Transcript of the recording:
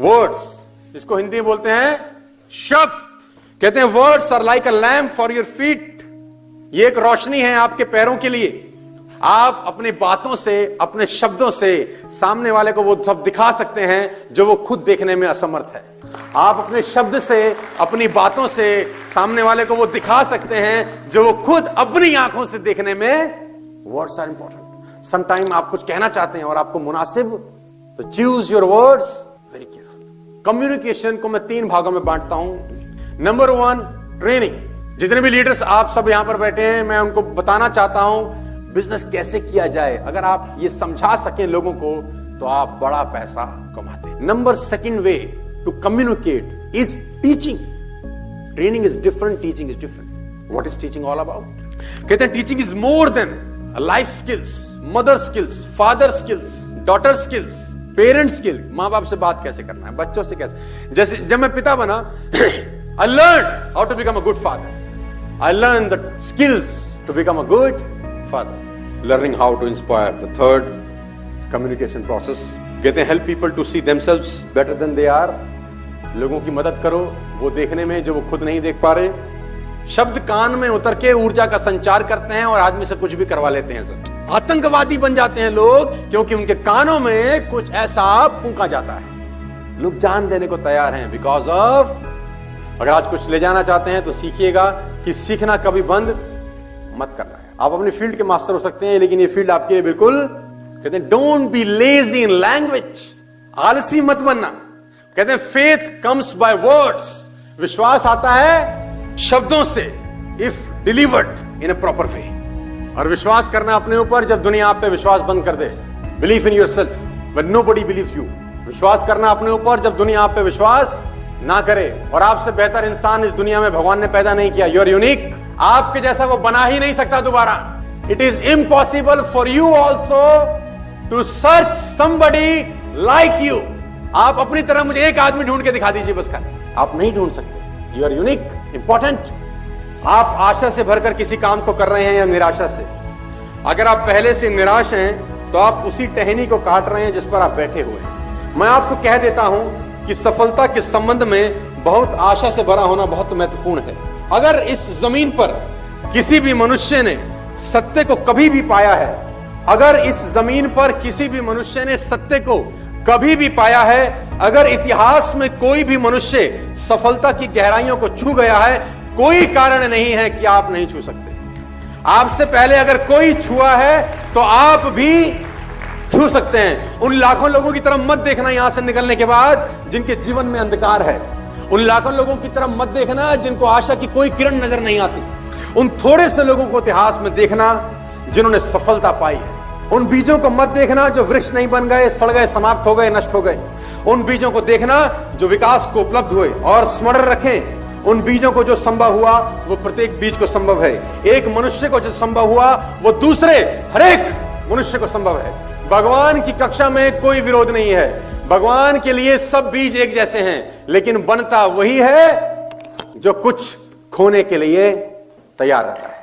Words इसको हिंदी में बोलते हैं शब्द कहते हैं words are like a lamp for your feet ये एक रोशनी है आपके पैरों के लिए। आप अपनी बातों से अपने शब्दों से सामने वाले को वो सब दिखा सकते हैं जो वो खुद देखने में असमर्थ है। आप अपने शब्द से अपनी बातों से सामने वाले को वो दिखा सकते हैं जो वो खुद अपनी आँखों से देखने में वर्ड्स आर इंपॉर्टेंट समटाइम आप कुछ कहना चाहते हैं और आपको मुनासिब तो चूज़ योर वर्ड्स कम्युनिकेशन को मैं तीन भागों में बांटता हूँ। नंबर वन ट्रेनिंग जितने भी लीडर्स आप सब यहाँ पर बैठे हैं, मैं उनको बताना चाहता हूँ बिज़नेस कैसे किया जाए? अगर आप ये समझा सके लोगों को तो आप बड़ा पैसा कमाते number second way to communicate is teaching training is different teaching is different what is teaching all about कहते हैं teaching is more than life skills mother skills father skills daughter skills parent skill माँ बाप से बात कैसे करना है, बच्चों से कैसे? जैसे, जब मैं पिता बना I learn how to become a good father I learn the skills to become a good father learning how to inspire the third communication process कहते हैं help people to see themselves better than they are लोगों की मदद करो, वो देखने में जो वो खुद नहीं देख पा रहे शब्द कान में उतर के ऊर्जा का संचार करते हैं और आदमी से कुछ भी करवा लेते हैं सर। आतंकवादी बन जाते हैं लोग क्योंकि उनके कानों में कुछ ऐसा फूका जाता है। लोग जान देने को तैयार हैं बिकॉज़ ऑफ़ अगर आज कुछ ले जाना चाहते हैं तो सीखिएगा कि सीखना कभी बंद मत करना है। आप अपनी फ़ील्ड के मास्टर हो सकते हैं, लेकिन ये फ़ील्ड आपके बिल्कुल, कहते हैं don't be lazy in language आलसी मत बनना। कहते हैं फेथ कम्स बाय वर्ड्स विश्वास आता है शब्दों से if delivered in a proper way और विश्वास करना अपने ऊपर, जब दुनिया आप पे विश्वास बंद कर दे। Believe in yourself but nobody believe you विश्वास करना अपने ऊपर, जब दुनिया आप पे विश्वास ना करे। और आपसे बेहतर इंसान इस दुनिया में भगवान ने पैदा नहीं किया। यूर यूनिक आपके जैसा वो बना ही नहीं सकता दोबारा। It is impossible for you also to search somebody like you आप अपनी तरह मुझे एक आदमी ढूंढ के दिखा दीजिए बस का आप नहीं ढूंढ सकते। यू आर यूनिक इंपॉर्टेंट आप आशा से भरकर किसी काम को कर रहे हैं या निराशा से। अगर आप पहले से निराश हैं तो आप उसी टहनी को काट रहे हैं जिस पर आप बैठे हुए हैं। मैं आपको कह देता हूँ कि सफलता के संबंध में बहुत आशा से भरा होना बहुत महत्वपूर्ण है। अगर इस ज़मीन पर किसी भी मनुष्य ने सत्य को कभी भी पाया है, अगर इस ज़मीन पर किसी भी मनुष्य ने सत्य को कभी भी पाया है अगर इतिहास में कोई भी मनुष्य सफलता की गहराइयों को छू गया है, कोई कारण नहीं है कि आप नहीं छू सकते। आपसे पहले अगर कोई छुआ है तो आप भी छू सकते हैं। उन लाखों लोगों की तरफ़ मत देखना यहाँ से निकलने के बाद, जिनके जीवन में अंधकार है। उन लाखों लोगों की तरफ़ मत देखना, जिनको आशा की कोई किरण नज़र नहीं आती। उन थोड़े से लोगों को इतिहास में देखना, जिन्होंने सफलता पाई है। उन बीजों को मत देखना, जो वृक्ष नहीं बन गए, सड़ गए, समाप्त हो गए, नष्ट हो गए। उन बीजों को देखना जो विकास को उपलब्ध हुए और स्मरण रखें। उन बीजों को जो संभव हुआ, वो प्रत्येक बीज को संभव है। एक मनुष्य को जो संभव हुआ, वो दूसरे हरेक मनुष्य को संभव है। भगवान की कक्षा में कोई विरोध नहीं है। भगवान के लिए सब बीज एक जैसे हैं, लेकिन बनता वही है जो कुछ खोने के लिए तैयार रहता है।